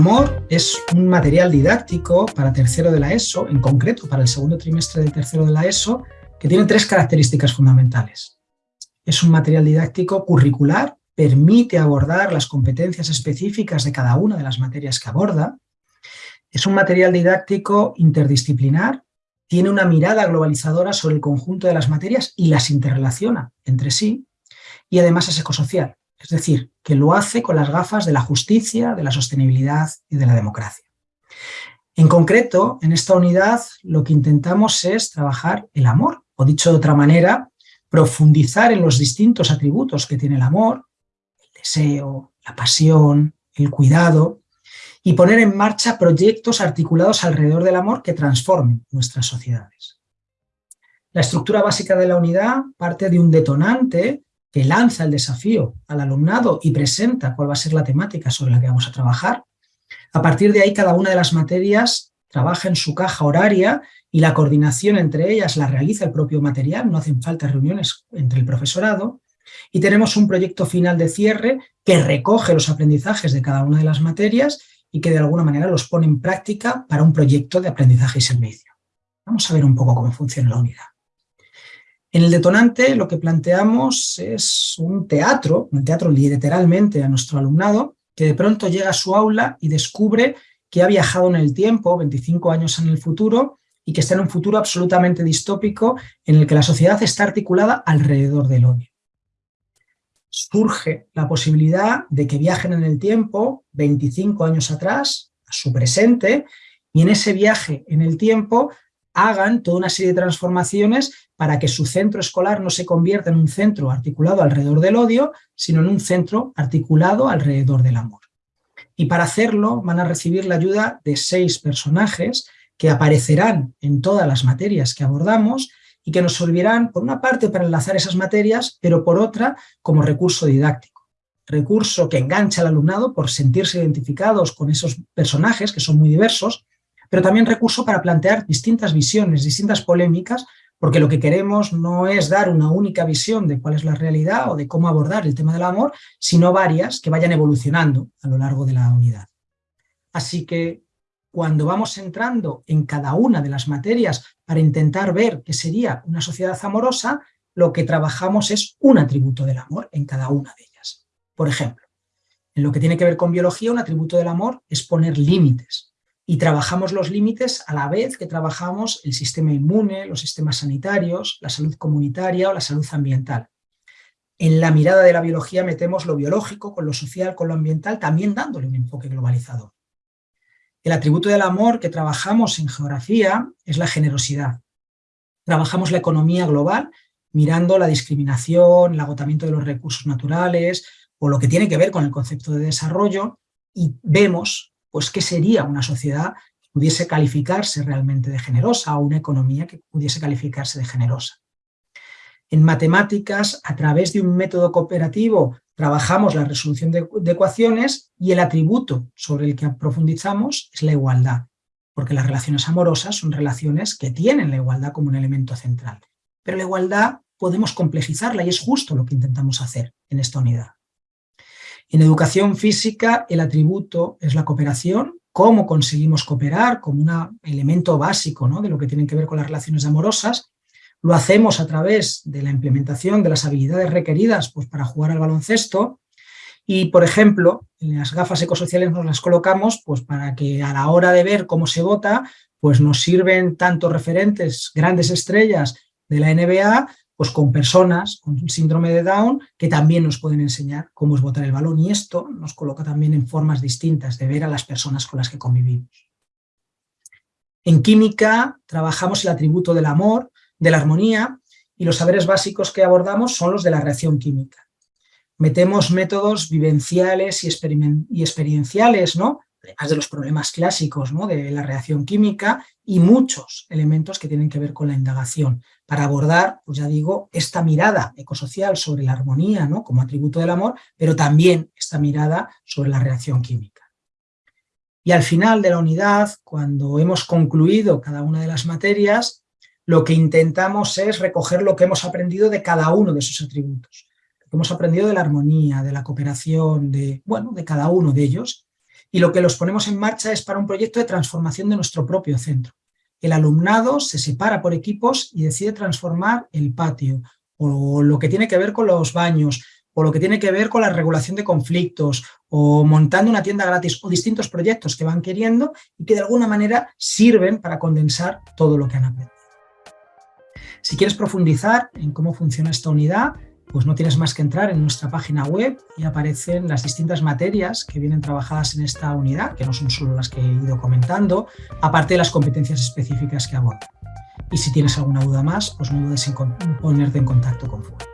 amor es un material didáctico para tercero de la ESO, en concreto para el segundo trimestre del tercero de la ESO, que tiene tres características fundamentales. Es un material didáctico curricular, permite abordar las competencias específicas de cada una de las materias que aborda. Es un material didáctico interdisciplinar, tiene una mirada globalizadora sobre el conjunto de las materias y las interrelaciona entre sí, y además es ecosocial, es decir, que lo hace con las gafas de la justicia, de la sostenibilidad y de la democracia. En concreto, en esta unidad lo que intentamos es trabajar el amor, o dicho de otra manera, profundizar en los distintos atributos que tiene el amor, el deseo, la pasión, el cuidado, y poner en marcha proyectos articulados alrededor del amor que transformen nuestras sociedades. La estructura básica de la unidad parte de un detonante que lanza el desafío al alumnado y presenta cuál va a ser la temática sobre la que vamos a trabajar. A partir de ahí, cada una de las materias trabaja en su caja horaria y la coordinación entre ellas la realiza el propio material, no hacen falta reuniones entre el profesorado. Y tenemos un proyecto final de cierre que recoge los aprendizajes de cada una de las materias y que de alguna manera los pone en práctica para un proyecto de aprendizaje y servicio. Vamos a ver un poco cómo funciona la unidad. En el detonante lo que planteamos es un teatro, un teatro literalmente a nuestro alumnado, que de pronto llega a su aula y descubre que ha viajado en el tiempo, 25 años en el futuro, y que está en un futuro absolutamente distópico en el que la sociedad está articulada alrededor del odio. Surge la posibilidad de que viajen en el tiempo 25 años atrás, a su presente, y en ese viaje en el tiempo hagan toda una serie de transformaciones para que su centro escolar no se convierta en un centro articulado alrededor del odio, sino en un centro articulado alrededor del amor. Y para hacerlo van a recibir la ayuda de seis personajes que aparecerán en todas las materias que abordamos y que nos servirán, por una parte, para enlazar esas materias, pero por otra, como recurso didáctico. Recurso que engancha al alumnado por sentirse identificados con esos personajes, que son muy diversos, pero también recurso para plantear distintas visiones, distintas polémicas, porque lo que queremos no es dar una única visión de cuál es la realidad o de cómo abordar el tema del amor, sino varias que vayan evolucionando a lo largo de la unidad. Así que cuando vamos entrando en cada una de las materias para intentar ver qué sería una sociedad amorosa, lo que trabajamos es un atributo del amor en cada una de ellas. Por ejemplo, en lo que tiene que ver con biología, un atributo del amor es poner límites, y trabajamos los límites a la vez que trabajamos el sistema inmune, los sistemas sanitarios, la salud comunitaria o la salud ambiental. En la mirada de la biología metemos lo biológico con lo social, con lo ambiental, también dándole un enfoque globalizador. El atributo del amor que trabajamos en geografía es la generosidad. Trabajamos la economía global mirando la discriminación, el agotamiento de los recursos naturales o lo que tiene que ver con el concepto de desarrollo y vemos pues qué sería una sociedad que pudiese calificarse realmente de generosa o una economía que pudiese calificarse de generosa. En matemáticas, a través de un método cooperativo, trabajamos la resolución de, de ecuaciones y el atributo sobre el que profundizamos es la igualdad, porque las relaciones amorosas son relaciones que tienen la igualdad como un elemento central. Pero la igualdad podemos complejizarla y es justo lo que intentamos hacer en esta unidad. En educación física el atributo es la cooperación, cómo conseguimos cooperar como un elemento básico ¿no? de lo que tienen que ver con las relaciones amorosas. Lo hacemos a través de la implementación de las habilidades requeridas pues, para jugar al baloncesto y, por ejemplo, en las gafas ecosociales nos las colocamos pues, para que a la hora de ver cómo se vota, pues nos sirven tanto referentes, grandes estrellas de la NBA, pues con personas con síndrome de Down que también nos pueden enseñar cómo es botar el balón y esto nos coloca también en formas distintas de ver a las personas con las que convivimos. En química trabajamos el atributo del amor, de la armonía y los saberes básicos que abordamos son los de la reacción química. Metemos métodos vivenciales y, experienciales, ¿no? Además de los problemas clásicos ¿no? de la reacción química y muchos elementos que tienen que ver con la indagación, para abordar, pues ya digo, esta mirada ecosocial sobre la armonía ¿no? como atributo del amor, pero también esta mirada sobre la reacción química. Y al final de la unidad, cuando hemos concluido cada una de las materias, lo que intentamos es recoger lo que hemos aprendido de cada uno de esos atributos. Lo que hemos aprendido de la armonía, de la cooperación, de, bueno, de cada uno de ellos, Y lo que los ponemos en marcha es para un proyecto de transformación de nuestro propio centro. El alumnado se separa por equipos y decide transformar el patio, o lo que tiene que ver con los baños, o lo que tiene que ver con la regulación de conflictos, o montando una tienda gratis, o distintos proyectos que van queriendo y que de alguna manera sirven para condensar todo lo que han aprendido. Si quieres profundizar en cómo funciona esta unidad, pues no tienes más que entrar en nuestra página web y aparecen las distintas materias que vienen trabajadas en esta unidad, que no son solo las que he ido comentando, aparte de las competencias específicas que abordan. Y si tienes alguna duda más, pues no dudes en ponerte en contacto con FUE.